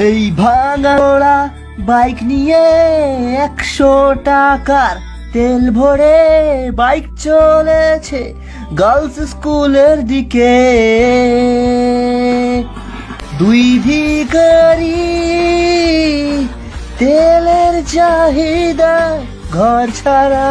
এই ভাঙা বাইক নিয়ে একশো টাকার তেল ভরে বাইক চলেছে গার্লস স্কুলের দিকে। দুই ভিকারি তেলের চাহিদা ঘর ছাড়া